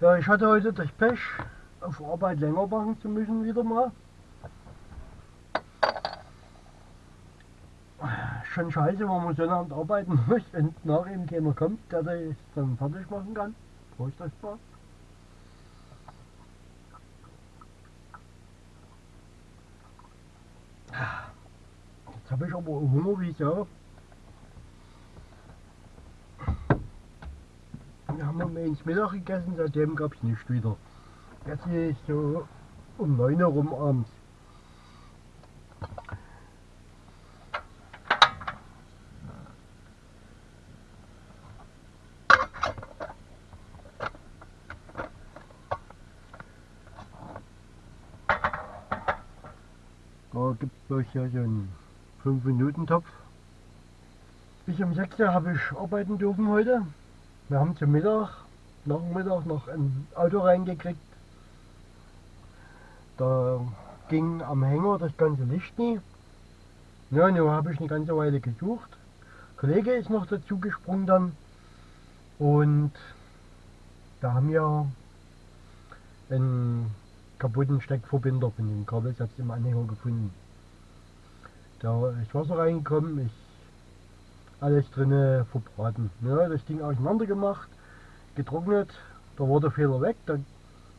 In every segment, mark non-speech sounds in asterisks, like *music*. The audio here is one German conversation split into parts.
Ja, ich hatte heute das Pech, auf Arbeit länger machen zu müssen wieder mal. Schon scheiße, wenn man so lange arbeiten *laughs* muss und nach ihm keiner kommt, der das dann fertig machen kann. Prost euch mal. Jetzt habe ich aber Hunger wie so. Wir haben um ins Mittag gegessen, seitdem gab es nichts wieder. Jetzt ist so um 9 Uhr rum abends. Da gibt es bloß so einen 5-Minuten-Topf. Bis um 6 Uhr habe ich arbeiten dürfen heute. Wir haben zum Mittag, nach dem Mittag noch ein Auto reingekriegt. Da ging am Hänger das ganze Licht nie. Ja, nun habe ich eine ganze Weile gesucht. Ein Kollege ist noch dazu gesprungen dann. Und da haben wir einen kaputten Steckverbinder von dem Kabelsatz im Anhänger gefunden. Da ist Wasser reingekommen, ist alles drinne verbraten. Ja, das Ding auseinander gemacht, getrocknet, da war der Fehler weg, da,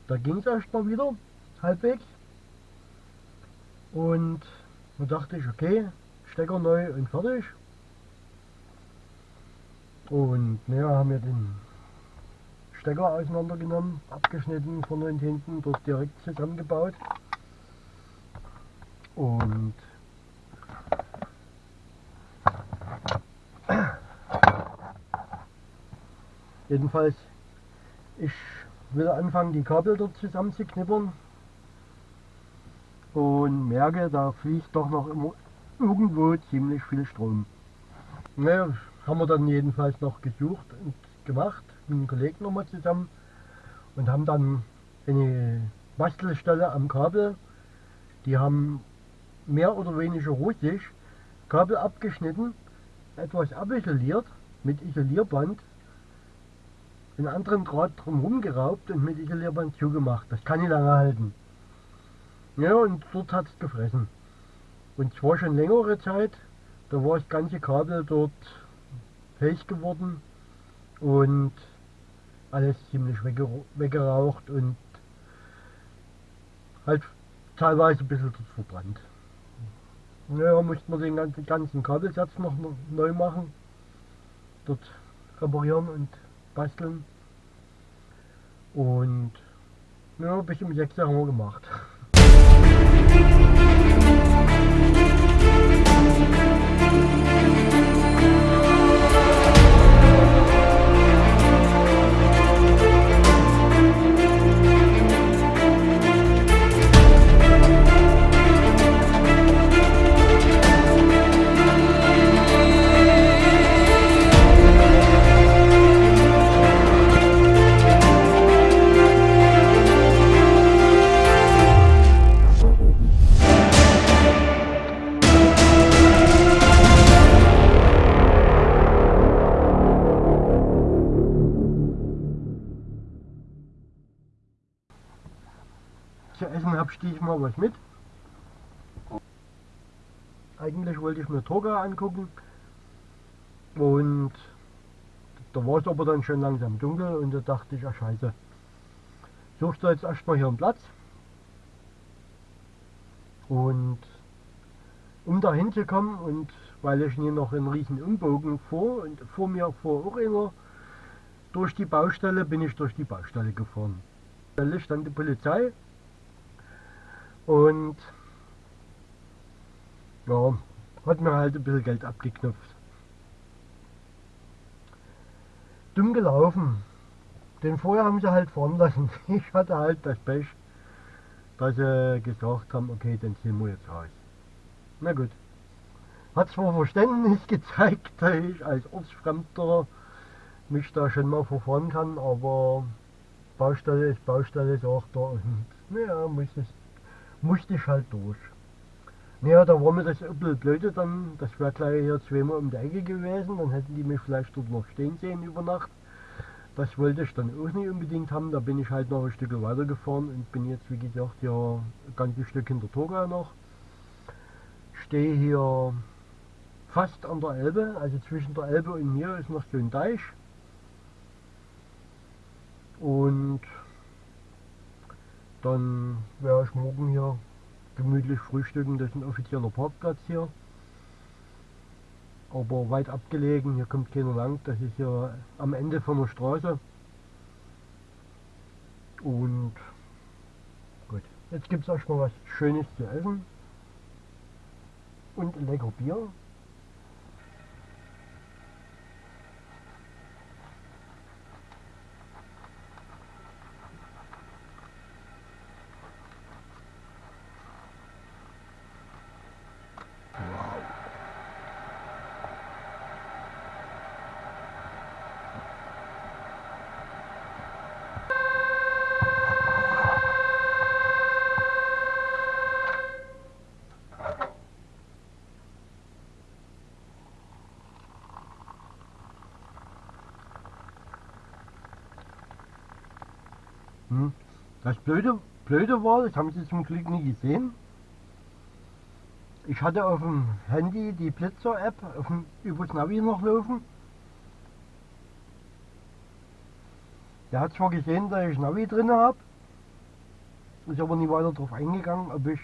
da ging es erstmal wieder, halbwegs. Und da dachte ich, okay, Stecker neu und fertig. Und naja, haben wir den Stecker auseinandergenommen, abgeschnitten vorne und hinten, dort direkt zusammengebaut. Und jedenfalls, ich will anfangen, die Kabel dort zusammenzuknippern und merke, da fließt doch noch immer irgendwo ziemlich viel Strom. Naja, haben wir dann jedenfalls noch gesucht und gemacht, mit einem Kollegen nochmal zusammen und haben dann eine Bastelstelle am Kabel, die haben mehr oder weniger russisch Kabel abgeschnitten, etwas abisoliert mit Isolierband, einen anderen Draht drumherum geraubt und mit Isolierband zugemacht. Das kann nicht lange halten. Ja, und dort hat es gefressen. Und zwar schon längere Zeit, da war das ganze Kabel dort heiß geworden und alles ziemlich weggeraucht und halt teilweise ein bisschen verbrannt. Naja, mussten wir den ganzen Kabelsatz noch neu machen, dort reparieren und basteln und ja, bis um 6 haben wir gemacht. Was mit. Eigentlich wollte ich mir Toga angucken und da war es aber dann schon langsam dunkel und da dachte ich, ach scheiße, suchst du jetzt erstmal hier einen Platz und um da hinzukommen und weil ich hier noch einen riesen Umbogen vor und vor mir vor auch einer durch die Baustelle bin ich durch die Baustelle gefahren. Da stand die Polizei und ja, hat mir halt ein bisschen Geld abgeknüpft. Dumm gelaufen. Den vorher haben sie halt fahren lassen. *laughs* Ich hatte halt das Pech, dass sie gesagt haben, okay, dann ziehen wir jetzt raus. Na gut. Hat zwar Verständnis *laughs* gezeigt, dass ich als Ortsfremder mich da schon mal verfahren kann, aber Baustelle ist Baustelle, sagt er. Und naja, muss es musste ich halt durch. Naja, da war mir das ein bisschen blöde dann, das wäre gleich hier zweimal um die Ecke gewesen, dann hätten die mich vielleicht dort noch stehen sehen über Nacht. das wollte ich dann auch nicht unbedingt haben. Da bin ich halt noch ein Stück weiter gefahren und bin jetzt wie gesagt ja ein ganzes Stück hinter Torgau noch. Stehe hier fast an der Elbe, also zwischen der Elbe und mir ist noch so ein Deich. Und dann werde ich morgen hier gemütlich frühstücken. Das ist ein offizieller Parkplatz hier. Aber weit abgelegen, hier kommt keiner lang. Das ist hier am Ende von der Straße. Und gut, jetzt gibt es erstmal was Schönes zu essen. Und lecker Bier. Hm. Das Blöde, Blöde war, das haben Sie zum Glück nie gesehen. Ich hatte auf dem Handy die Blitzer-App über das Navi noch laufen. Der hat zwar gesehen, dass ich Navi drin habe, ist aber nie weiter darauf eingegangen, ob, ich,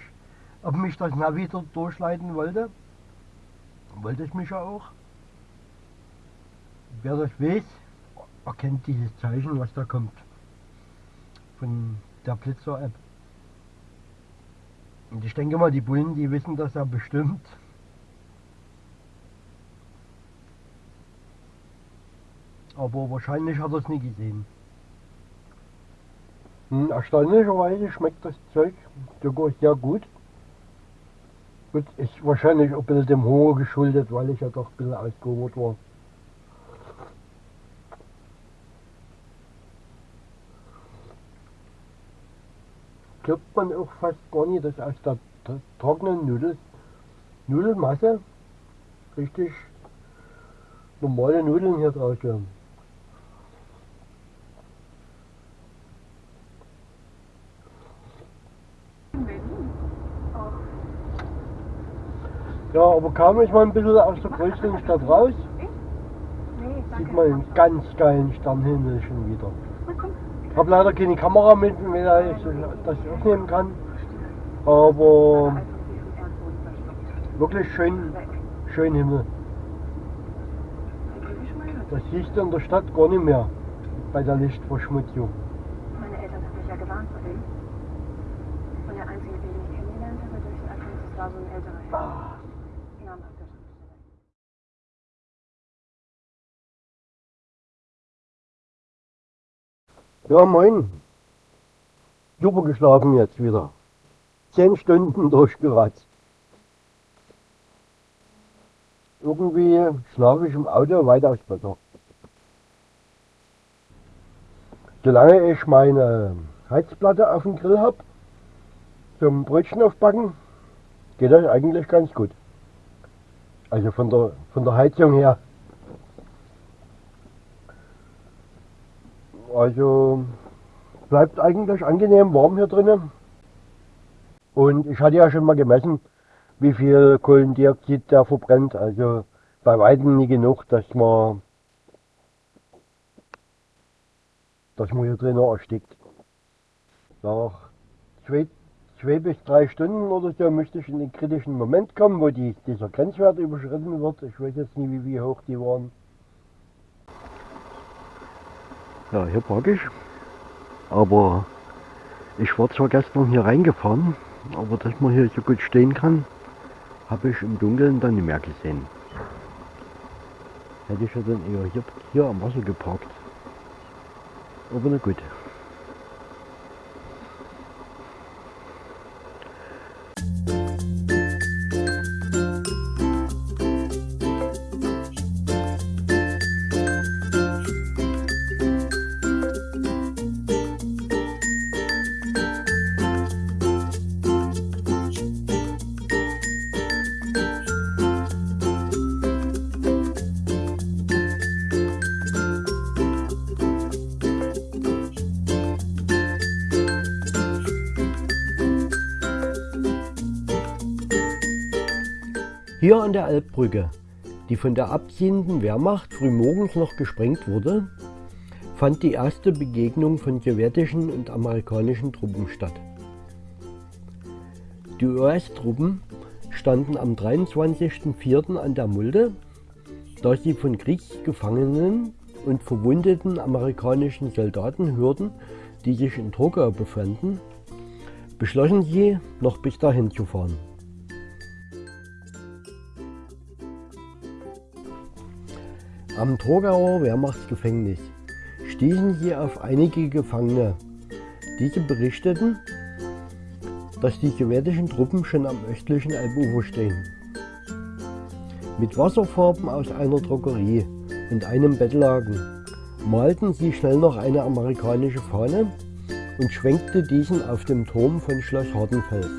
ob mich das Navi dort durchleiten wollte. Wollte ich mich ja auch. Wer das weiß, erkennt dieses Zeichen, was da kommt von der Blitzer-App. Und ich denke mal, die Bullen, die wissen das ja bestimmt. Aber wahrscheinlich hat er es nie gesehen. Hm, erstaunlicherweise schmeckt das Zeug sogar sehr gut. Gut, ist wahrscheinlich auch ein bisschen dem Hunger geschuldet, weil ich ja doch ein bisschen ausgehungert war. Glaubt man auch fast gar nicht, dass aus der trockenen Nudel, Nudelmasse richtig normale Nudeln hier draus werden. Ja, aber kaum ist man ein bisschen aus der größten Stadt raus, sieht man einen ganz geilen Sternhimmel schon wieder. Ich habe leider keine Kamera mit, wenn ich das aufnehmen kann. Aber wirklich schön, schön Himmel. Das siehst du in der Stadt gar nicht mehr bei der Lichtverschmutzung. Meine Eltern haben mich ja gewarnt vor dem. Und der Einzige, den ich kennengelernt habe durch den Alphons, das war so ein älterer Herr. Ja, moin. Super geschlafen jetzt wieder. Zehn Stunden *laughs* durchgeratzt. Irgendwie schlafe ich im Auto weitaus besser. Solange ich meine Heizplatte auf dem Grill habe, zum Brötchen aufbacken, geht das eigentlich ganz gut. Also von der, von der Heizung her. Also bleibt eigentlich angenehm warm hier drinnen. Und ich hatte ja schon mal gemessen, wie viel Kohlendioxid der verbrennt. Also bei weitem nie genug, dass man, dass man hier drinnen erstickt. Nach zwei, zwei bis drei Stunden oder so müsste ich in den kritischen Moment kommen, wo die, dieser Grenzwert überschritten wird. Ich weiß jetzt nicht, wie, wie hoch die waren. Ja, hier parke ich. Aber ich war zwar gestern hier reingefahren, aber dass man hier so gut stehen kann, habe ich im Dunkeln dann nicht mehr gesehen. Hätte ich ja dann eher hier, hier am Wasser geparkt. Aber na gut. Hier an der Elbbrücke, die von der abziehenden Wehrmacht frühmorgens noch gesprengt wurde, fand die erste Begegnung von sowjetischen und amerikanischen Truppen statt. Die US-Truppen standen am 23.04. an der Mulde, da sie von Kriegsgefangenen und verwundeten amerikanischen Soldaten hörten, die sich in Trogau befanden, beschlossen sie, noch bis dahin zu fahren. Am Trogauer Wehrmachtsgefängnis stießen sie auf einige Gefangene. Diese berichteten, dass die sowjetischen Truppen schon am östlichen Elbufer stehen. Mit Wasserfarben aus einer Drogerie und einem Bettlaken malten sie schnell noch eine amerikanische Fahne und schwenkte diesen auf dem Turm von Schloss Hardenfels.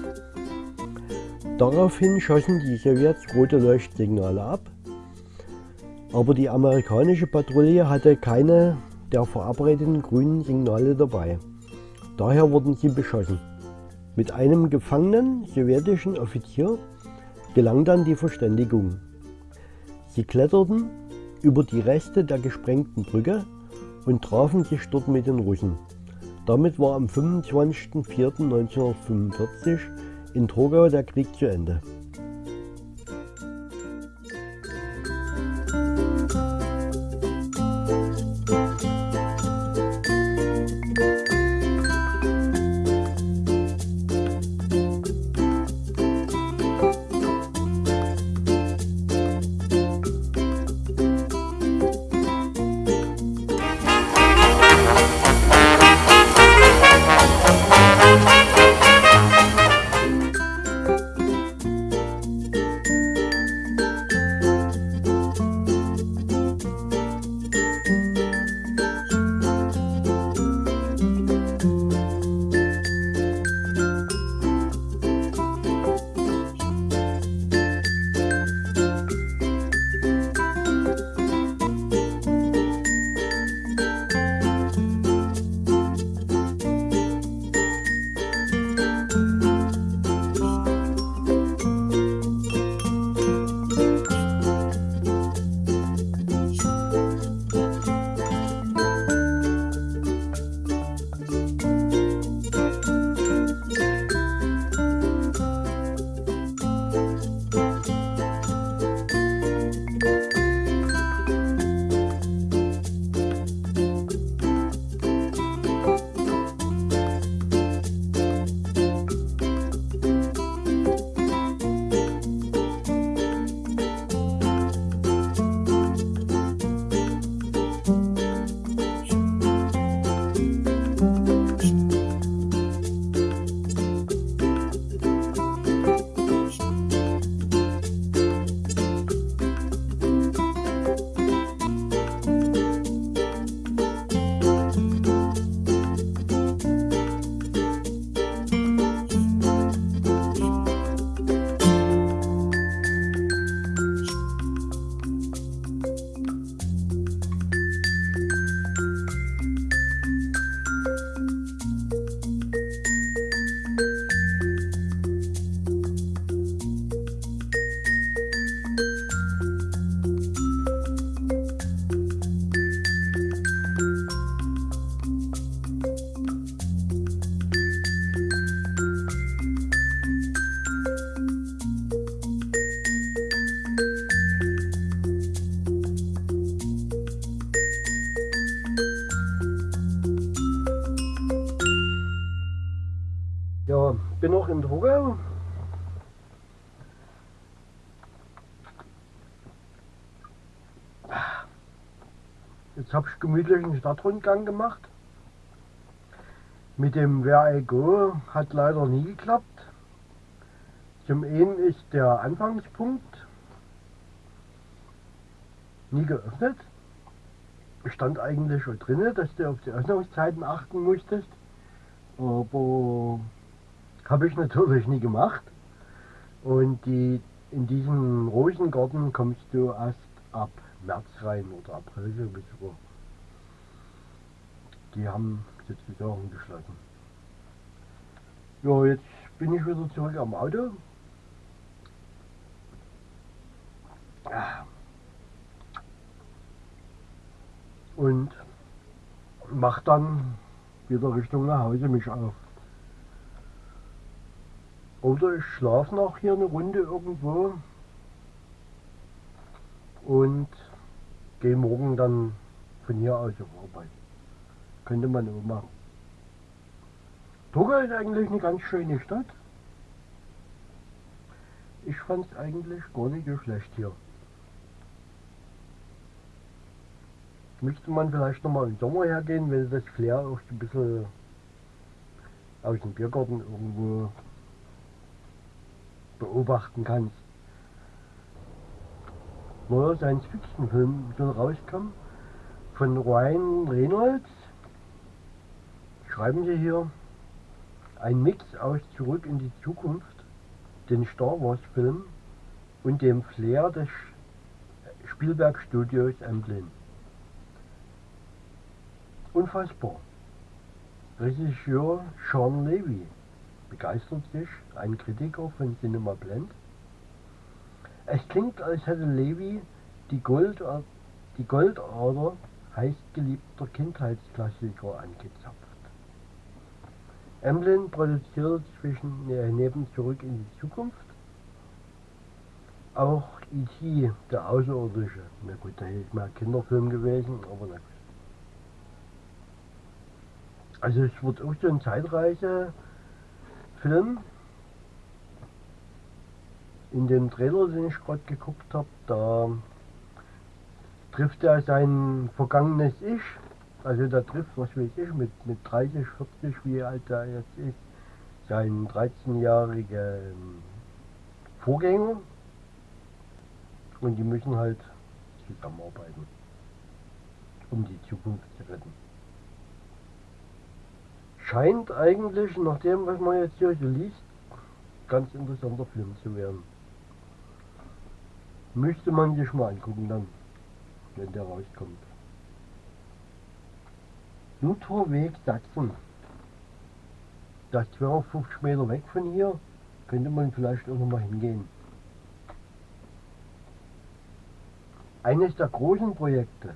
Daraufhin schossen die Sowjets rote Leuchtsignale ab aber die amerikanische Patrouille hatte keine der verabredeten grünen Signale dabei. Daher wurden sie beschossen. Mit einem gefangenen sowjetischen Offizier gelang dann die Verständigung. Sie kletterten über die Reste der gesprengten Brücke und trafen sich dort mit den Russen. Damit war am 25.04.1945 in Trogau der Krieg zu Ende. Jetzt habe ich gemütlich einen Stadtrundgang gemacht. Mit dem Where I Go hat leider nie geklappt. Zum einen ist der Anfangspunkt nie geöffnet. Stand eigentlich schon drin, dass du auf die Öffnungszeiten achten musstest. Aber habe ich natürlich nie gemacht. Und die, in diesen Rosengarten kommst du erst ab März rein oder April, glaube ich sogar. Die haben jetzt wieder umgeschlagen. Ja, jetzt bin ich wieder zurück am Auto. Und mach dann wieder Richtung nach Hause mich auf. Oder ich schlafe noch hier eine Runde irgendwo und gehe morgen dann von hier aus auf Arbeit. Könnte man auch machen. Toga ist eigentlich eine ganz schöne Stadt. Ich fand es eigentlich gar nicht so schlecht hier. Müsste man vielleicht nochmal im Sommer hergehen, wenn das Flair auch ein bisschen aus dem Biergarten irgendwo beobachten kannst. Neuer Science-Fiction-Film soll rauskommen von Ryan Reynolds. Schreiben Sie hier ein Mix aus Zurück in die Zukunft, den Star Wars Film und dem Flair des Spielberg Studios Amblin. Unfassbar. Regisseur Sean Levy begeistert sich, ein Kritiker von Cinema Blend. Es klingt, als hätte Levy die, Gold, die Goldader heißgeliebter Kindheitsklassiker angezapft. Emblem produziert zwischen neben Zurück in die Zukunft auch E.T., der Außerirdische. Na gut, da ist mal Kinderfilm gewesen, aber na gut. Also es wird auch so ein Zeitreise-Film. In dem Trailer, den ich gerade geguckt habe, da trifft er sein vergangenes Ich. Also da trifft, was weiß ich, mit, mit 30, 40, wie alt er jetzt ist, seinen 13-jährigen Vorgänger. Und die müssen halt zusammenarbeiten, um die Zukunft zu retten scheint eigentlich, nach dem, was man jetzt hier so liest, ganz interessanter Film zu werden. Müsste man sich mal angucken dann, wenn der rauskommt. Lutherweg Sachsen. Das 250 Meter weg von hier, könnte man vielleicht auch noch mal hingehen. Eines der großen Projekte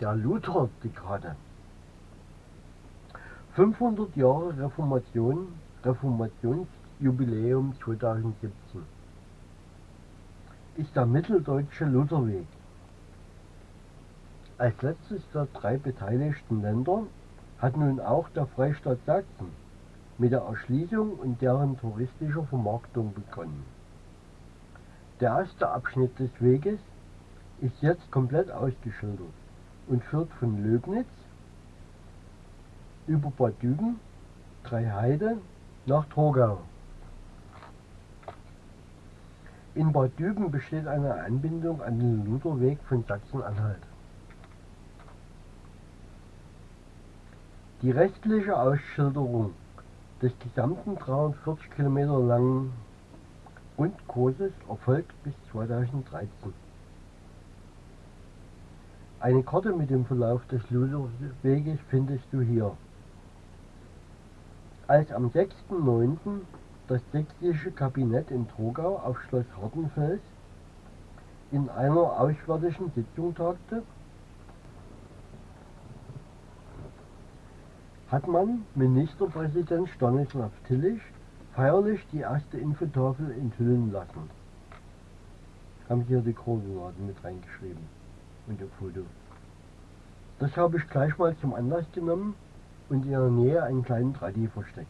der Luther-Dekade 500 Jahre Reformation, Reformationsjubiläum 2017 ist der Mitteldeutsche Lutherweg. Als letztes der drei beteiligten Länder hat nun auch der Freistaat Sachsen mit der Erschließung und deren touristischer Vermarktung begonnen. Der erste Abschnitt des Weges ist jetzt komplett ausgeschildert und führt von Löbnitz über Bad Düben, Dreiheide nach Torgau. In Bad Düben besteht eine Anbindung an den Lutherweg von Sachsen-Anhalt. Die rechtliche Ausschilderung des gesamten 340 Kilometer langen Rundkurses erfolgt bis 2013. Eine Karte mit dem Verlauf des Lutherweges findest du hier. Als am 6.9. das sächsische Kabinett in Trogau auf Schloss Hartenfels in einer auswärtigen Sitzung tagte, hat man Ministerpräsident Stanislav Tillich feierlich die erste Infotafel enthüllen lassen. Haben hier die Koordinaten mit reingeschrieben und das Foto. Das habe ich gleich mal zum Anlass genommen, und in ihrer Nähe einen kleinen Traddy versteckt.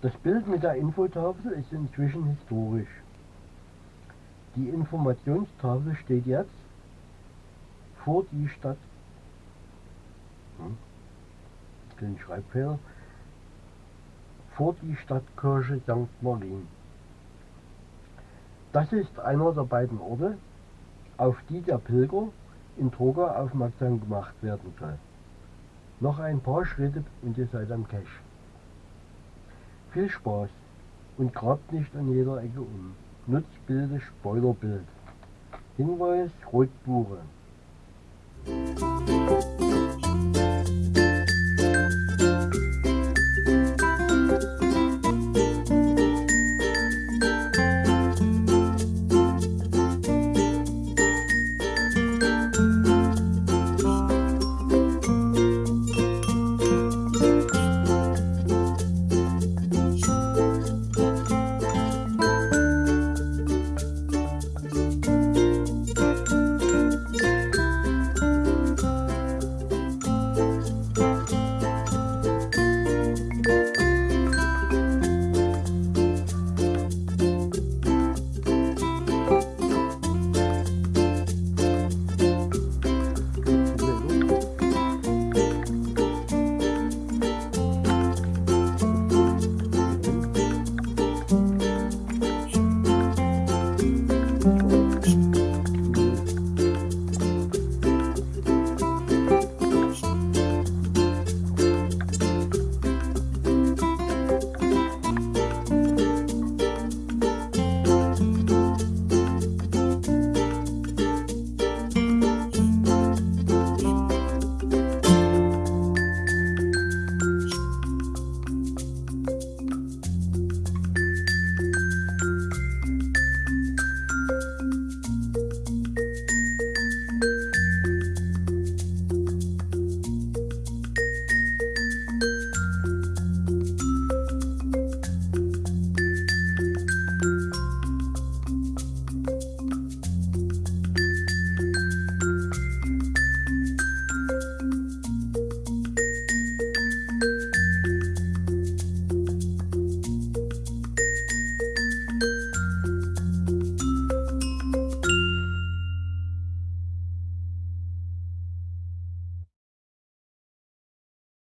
Das Bild mit der Infotafel ist inzwischen historisch. Die Informationstafel steht jetzt vor die Stadt. Hm, den Schreibfehler. Vor die Stadtkirche St. Martin. Das ist einer der beiden Orte, auf die der Pilger in Troga aufmerksam gemacht werden soll. Noch ein paar Schritte und ihr seid am Cache. Viel Spaß und grabt nicht an jeder Ecke um. Nutzt Bilde Spoilerbild. Hinweis Rotbuche.